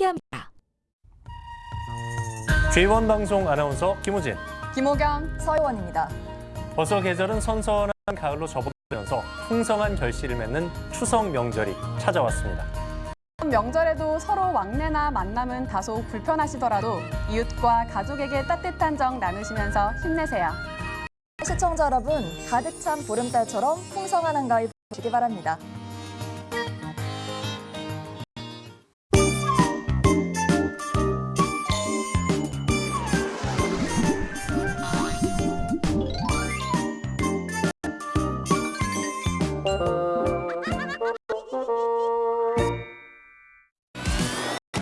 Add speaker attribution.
Speaker 1: 함께합니다.
Speaker 2: J1 방송 아나운서 김우진.
Speaker 3: 김호경,
Speaker 4: 서효원입니다.
Speaker 2: 벌써 계절은 선선한 가을로 접어들면서 풍성한 결실을 맺는 추석 명절이 찾아왔습니다.
Speaker 3: 명절에도 서로 왕래나 만남은 다소 불편하시더라도 이웃과 가족에게 따뜻한 정 나누시면서 힘내세요.
Speaker 4: 시청자 여러분, 가득 찬 보름달처럼 풍성한 한가위 보시기 바랍니다.